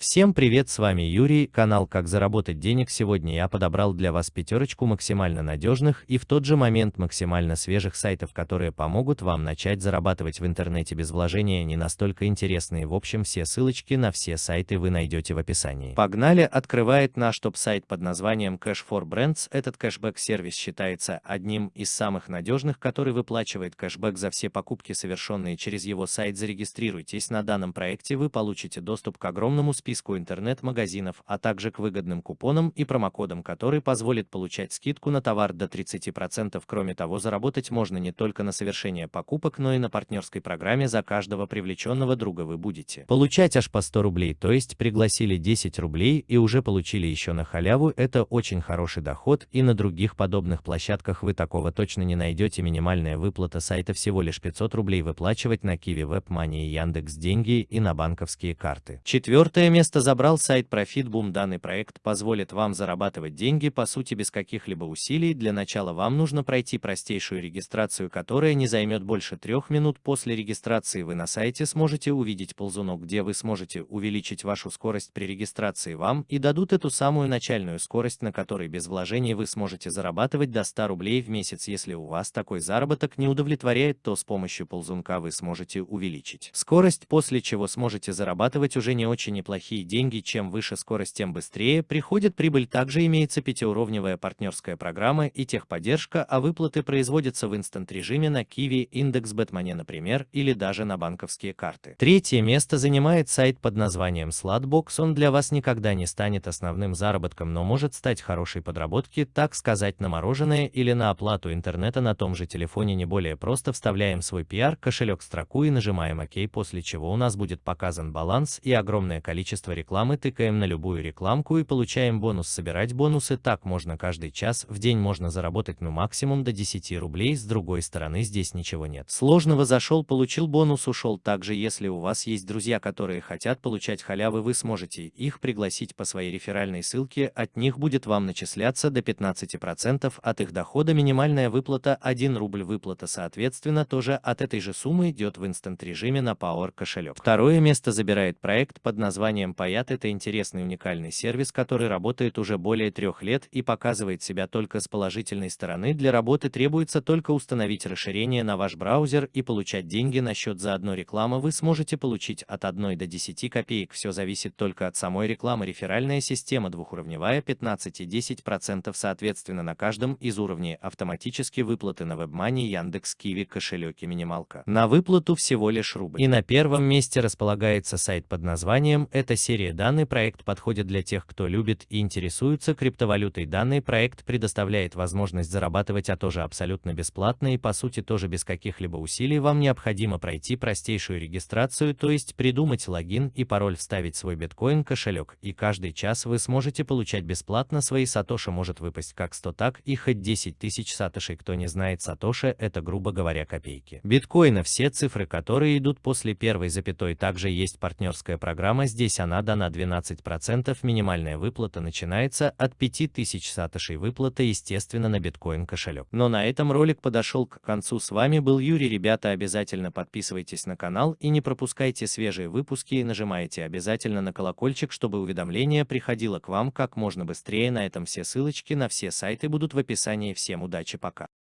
Всем привет, с вами Юрий, канал Как заработать денег. Сегодня я подобрал для вас пятерочку максимально надежных и в тот же момент максимально свежих сайтов, которые помогут вам начать зарабатывать в интернете без вложения, не настолько интересные. В общем, все ссылочки на все сайты вы найдете в описании. Погнали, открывает наш топ-сайт под названием Cash for Brands. Этот кэшбэк-сервис считается одним из самых надежных, который выплачивает кэшбэк за все покупки, совершенные через его сайт. Зарегистрируйтесь на данном проекте, вы получите доступ к огромному списку списку интернет-магазинов, а также к выгодным купонам и промокодам, который позволит получать скидку на товар до 30%. Кроме того, заработать можно не только на совершение покупок, но и на партнерской программе за каждого привлеченного друга вы будете получать аж по 100 рублей, то есть пригласили 10 рублей и уже получили еще на халяву, это очень хороший доход и на других подобных площадках вы такого точно не найдете. Минимальная выплата сайта всего лишь 500 рублей выплачивать на Kiwi WebMoney и Яндекс деньги и на банковские карты. Четвертое место место забрал сайт ProfitBoom. Данный проект позволит вам зарабатывать деньги по сути без каких-либо усилий. Для начала вам нужно пройти простейшую регистрацию, которая не займет больше трех минут. После регистрации вы на сайте сможете увидеть ползунок, где вы сможете увеличить вашу скорость при регистрации вам и дадут эту самую начальную скорость, на которой без вложений вы сможете зарабатывать до 100 рублей в месяц. Если у вас такой заработок не удовлетворяет, то с помощью ползунка вы сможете увеличить скорость, после чего сможете зарабатывать уже не очень неплохие неплохие деньги, чем выше скорость, тем быстрее приходит прибыль. Также имеется пятиуровневая партнерская программа и техподдержка, а выплаты производятся в инстант-режиме на Kiwi, Индекс Бэтмане, например, или даже на банковские карты. Третье место занимает сайт под названием Slatbox. Он для вас никогда не станет основным заработком, но может стать хорошей подработки, так сказать, на мороженое или на оплату интернета на том же телефоне не более просто вставляем свой PR, кошелек строку и нажимаем ОК, после чего у нас будет показан баланс и огромное количество количество рекламы тыкаем на любую рекламку и получаем бонус. Собирать бонусы так можно каждый час, в день можно заработать ну максимум до 10 рублей, с другой стороны здесь ничего нет. Сложного зашел, получил бонус, ушел. Также если у вас есть друзья, которые хотят получать халявы, вы сможете их пригласить по своей реферальной ссылке, от них будет вам начисляться до 15% от их дохода минимальная выплата 1 рубль выплата соответственно тоже от этой же суммы идет в инстант режиме на Power кошелек. Второе место забирает проект под названием Payat это интересный уникальный сервис, который работает уже более трех лет и показывает себя только с положительной стороны. Для работы требуется только установить расширение на ваш браузер и получать деньги на счет за одну рекламу. Вы сможете получить от 1 до 10 копеек. Все зависит только от самой рекламы. Реферальная система двухуровневая 15 и 10% соответственно на каждом из уровней автоматически выплаты на WebMoney, Яндекс, Киви, кошелек и минималка. На выплату всего лишь рубль. И на первом месте располагается сайт под названием «Это серия данный проект подходит для тех, кто любит и интересуется криптовалютой. Данный проект предоставляет возможность зарабатывать, а тоже абсолютно бесплатно и по сути тоже без каких-либо усилий. Вам необходимо пройти простейшую регистрацию, то есть придумать логин и пароль, вставить свой биткоин кошелек, и каждый час вы сможете получать бесплатно свои сатоши может выпасть как 100, так и хоть 10 тысяч сатошей. Кто не знает сатоши, это грубо говоря копейки. Биткоина все цифры, которые идут после первой запятой, также есть партнерская программа, здесь она дана 12%, минимальная выплата начинается от 5000 сатошей выплата, естественно, на биткоин кошелек. Но на этом ролик подошел к концу. С вами был Юрий. Ребята, обязательно подписывайтесь на канал и не пропускайте свежие выпуски и нажимайте обязательно на колокольчик, чтобы уведомление приходило к вам как можно быстрее. На этом все ссылочки на все сайты будут в описании. Всем удачи, пока.